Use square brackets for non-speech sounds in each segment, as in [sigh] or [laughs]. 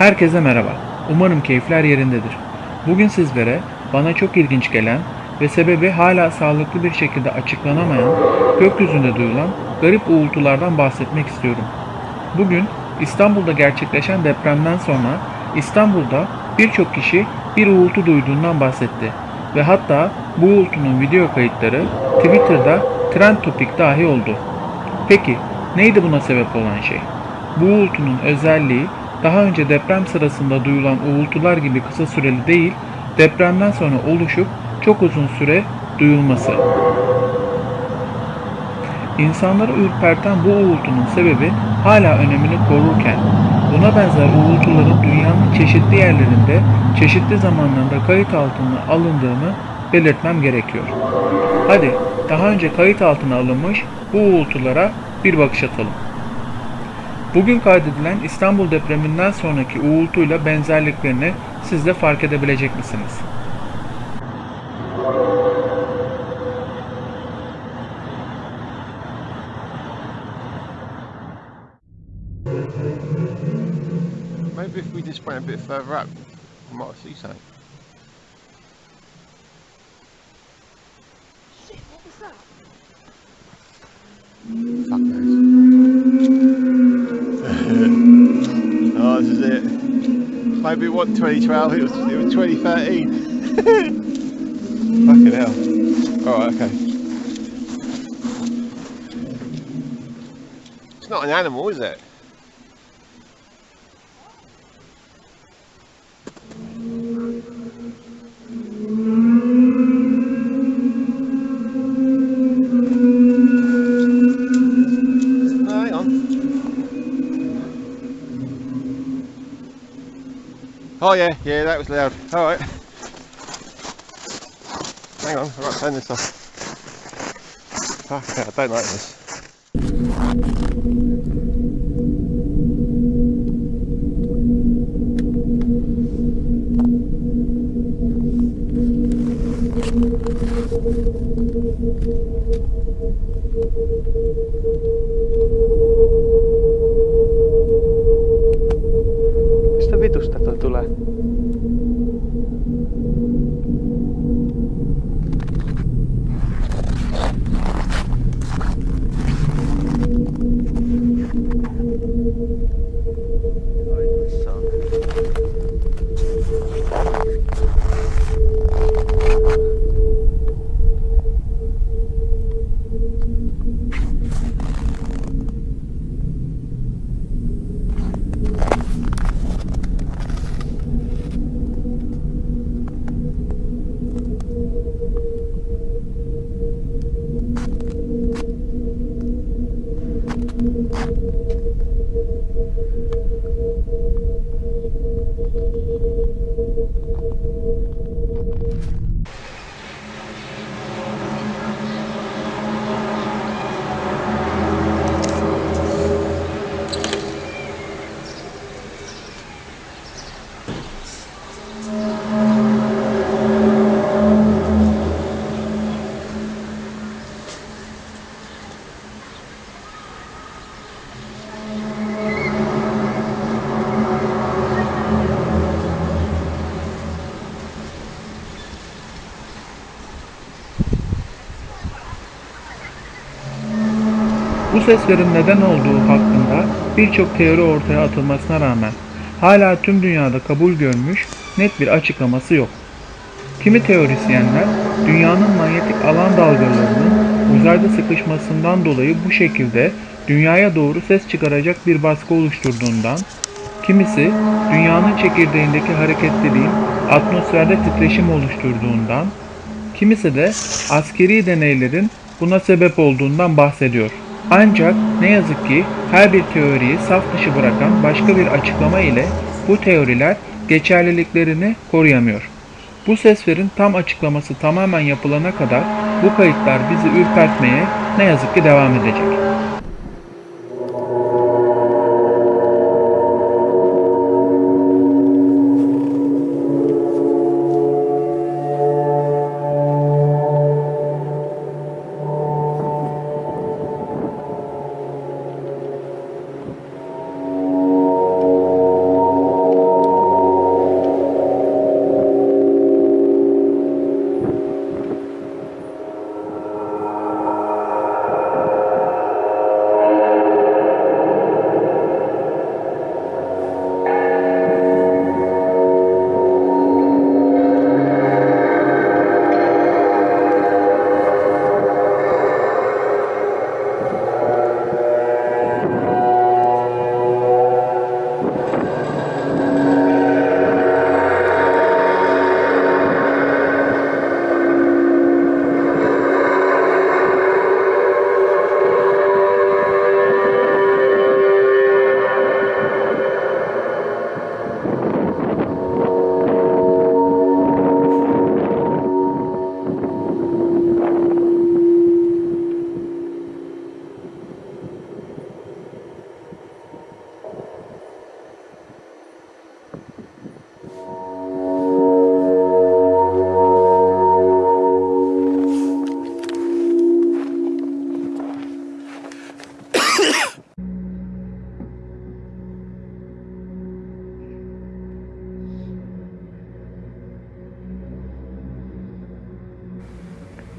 Herkese merhaba. Umarım keyifler yerindedir. Bugün sizlere bana çok ilginç gelen ve sebebi hala sağlıklı bir şekilde açıklanamayan gökyüzünde duyulan garip uğultulardan bahsetmek istiyorum. Bugün İstanbul'da gerçekleşen depremden sonra İstanbul'da birçok kişi bir uğultu duyduğundan bahsetti ve hatta bu uğultunun video kayıtları Twitter'da trend topik dahi oldu. Peki neydi buna sebep olan şey? Bu uğultunun özelliği daha önce deprem sırasında duyulan uğultular gibi kısa süreli değil, depremden sonra oluşup çok uzun süre duyulması. İnsanları ürperten bu uğultunun sebebi hala önemini korurken, buna benzer uğultuların dünyanın çeşitli yerlerinde, çeşitli zamanlarda kayıt altına alındığını belirtmem gerekiyor. Hadi daha önce kayıt altına alınmış bu uğultulara bir bakış atalım. Bugün kaydedilen İstanbul depreminden sonraki uğultuyla benzerliklerini siz de fark edebilecek misiniz? Maybe if we just went a bit further up, we might see something. Shit, what was that? Fuck knows. Maybe it wasn't 2012, it was, it was 2013. [laughs] Fucking hell. Alright, okay. It's not an animal, is it? Oh yeah, yeah, that was loud. All right. Hang on, I've got to turn this off. Fuck, I don't like this. river. Thank Bu seslerin neden olduğu hakkında birçok teori ortaya atılmasına rağmen hala tüm dünyada kabul görmüş net bir açıklaması yok. Kimi teorisyenler dünyanın manyetik alan dalgalarının uzayda sıkışmasından dolayı bu şekilde dünyaya doğru ses çıkaracak bir baskı oluşturduğundan, kimisi dünyanın çekirdeğindeki hareketliliğin atmosferde titreşim oluşturduğundan, kimisi de askeri deneylerin buna sebep olduğundan bahsediyor. Ancak ne yazık ki her bir teoriyi saf dışı bırakan başka bir açıklama ile bu teoriler geçerliliklerini koruyamıyor. Bu seslerin tam açıklaması tamamen yapılana kadar bu kayıtlar bizi ürpertmeye ne yazık ki devam edecek.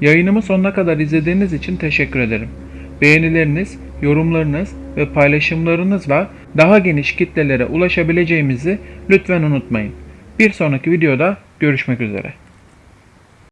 Yayınımı sonuna kadar izlediğiniz için teşekkür ederim. Beğenileriniz, yorumlarınız ve paylaşımlarınızla daha geniş kitlelere ulaşabileceğimizi lütfen unutmayın. Bir sonraki videoda görüşmek üzere.